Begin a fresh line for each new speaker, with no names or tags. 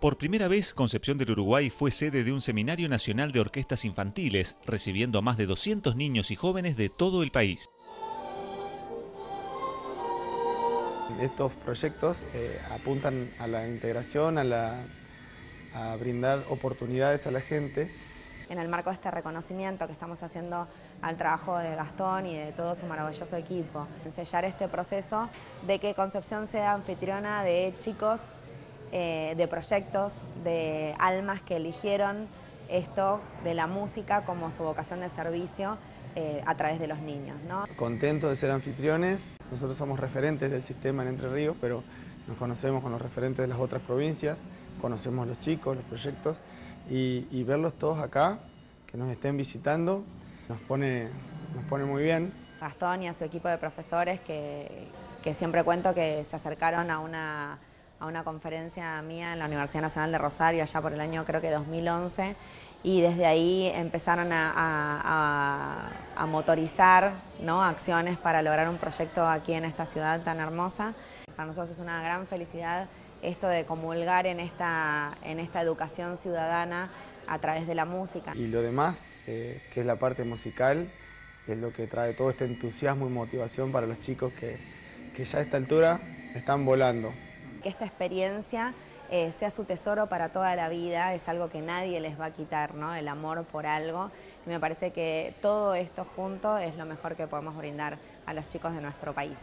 Por primera vez, Concepción del Uruguay fue sede de un Seminario Nacional de Orquestas Infantiles, recibiendo a más de 200 niños y jóvenes de todo el país.
Estos proyectos eh, apuntan a la integración, a, a brindar oportunidades a la gente
en el marco de este reconocimiento que estamos haciendo al trabajo de Gastón y de todo su maravilloso equipo. Ensellar este proceso de que Concepción sea anfitriona de chicos, eh, de proyectos, de almas que eligieron esto de la música como su vocación de servicio eh, a través de los niños. ¿no?
Contento de ser anfitriones, nosotros somos referentes del sistema en Entre Ríos, pero nos conocemos con los referentes de las otras provincias, conocemos los chicos, los proyectos, y, verlos todos acá, que nos estén visitando, nos pone, nos pone muy bien.
Gastón y a su equipo de profesores que, siempre cuento que se acercaron a una, a una conferencia mía en la Universidad Nacional de Rosario allá por el año creo que 2011 y desde ahí empezaron a, motorizar ¿no? acciones para lograr un proyecto aquí en esta ciudad tan hermosa. Para nosotros es una gran felicidad esto de comulgar en esta, en esta educación ciudadana a través de la música.
Y lo demás, eh, que es la parte musical, es lo que trae todo este entusiasmo y motivación para los chicos que, que ya a esta altura están volando.
Que esta experiencia eh, sea su tesoro para toda la vida, es algo que nadie les va a quitar, ¿no? el amor por algo. Y me parece que todo esto junto es lo mejor que podemos brindar a los chicos de nuestro país.